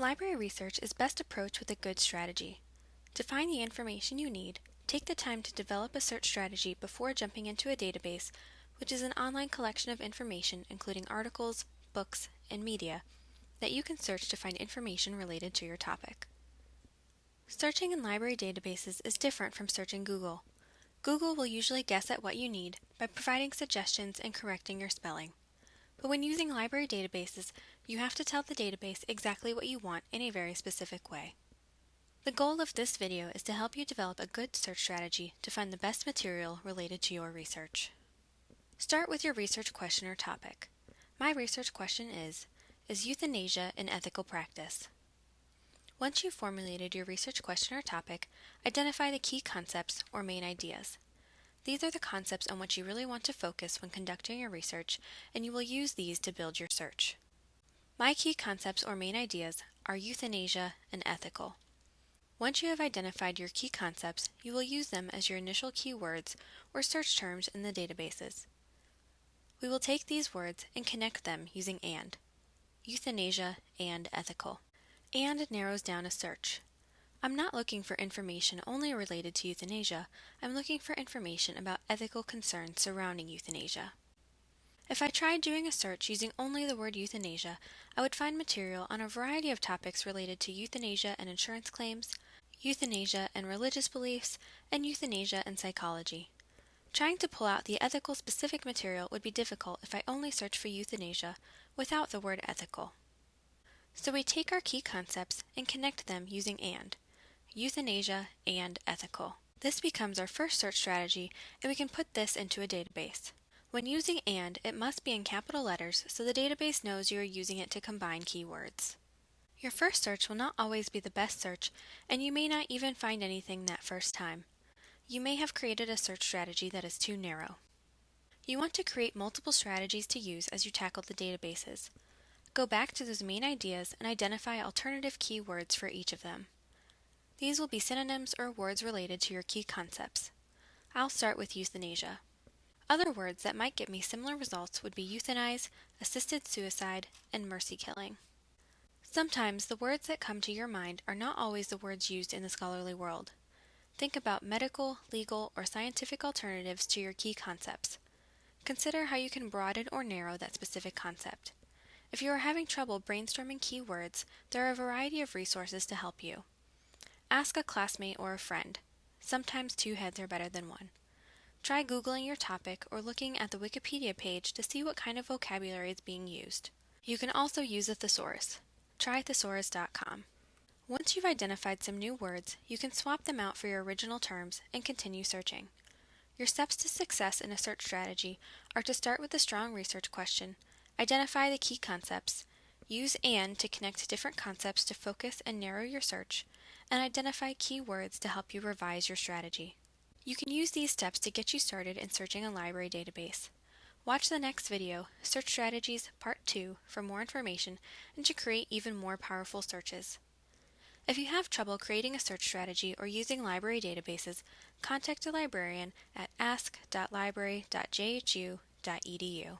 Library research is best approached with a good strategy. To find the information you need, take the time to develop a search strategy before jumping into a database, which is an online collection of information including articles, books, and media that you can search to find information related to your topic. Searching in library databases is different from searching Google. Google will usually guess at what you need by providing suggestions and correcting your spelling. But when using library databases, you have to tell the database exactly what you want in a very specific way. The goal of this video is to help you develop a good search strategy to find the best material related to your research. Start with your research question or topic. My research question is, is euthanasia an ethical practice? Once you've formulated your research question or topic, identify the key concepts or main ideas. These are the concepts on which you really want to focus when conducting your research, and you will use these to build your search. My key concepts or main ideas are euthanasia and ethical. Once you have identified your key concepts, you will use them as your initial keywords or search terms in the databases. We will take these words and connect them using AND, euthanasia and ethical and narrows down a search. I'm not looking for information only related to euthanasia, I'm looking for information about ethical concerns surrounding euthanasia. If I tried doing a search using only the word euthanasia, I would find material on a variety of topics related to euthanasia and insurance claims, euthanasia and religious beliefs, and euthanasia and psychology. Trying to pull out the ethical specific material would be difficult if I only searched for euthanasia without the word ethical. So we take our key concepts and connect them using AND, euthanasia and ethical. This becomes our first search strategy and we can put this into a database. When using AND, it must be in capital letters so the database knows you are using it to combine keywords. Your first search will not always be the best search, and you may not even find anything that first time. You may have created a search strategy that is too narrow. You want to create multiple strategies to use as you tackle the databases. Go back to those main ideas and identify alternative keywords for each of them. These will be synonyms or words related to your key concepts. I'll start with euthanasia. Other words that might get me similar results would be euthanize, assisted suicide, and mercy killing. Sometimes the words that come to your mind are not always the words used in the scholarly world. Think about medical, legal, or scientific alternatives to your key concepts. Consider how you can broaden or narrow that specific concept. If you are having trouble brainstorming keywords, there are a variety of resources to help you. Ask a classmate or a friend. Sometimes two heads are better than one. Try Googling your topic or looking at the Wikipedia page to see what kind of vocabulary is being used. You can also use a thesaurus. Try thesaurus.com. Once you've identified some new words, you can swap them out for your original terms and continue searching. Your steps to success in a search strategy are to start with a strong research question, Identify the key concepts. Use AND to connect different concepts to focus and narrow your search, and identify keywords to help you revise your strategy. You can use these steps to get you started in searching a library database. Watch the next video, Search Strategies Part 2, for more information and to create even more powerful searches. If you have trouble creating a search strategy or using library databases, contact a librarian at ask.library.jhu.edu.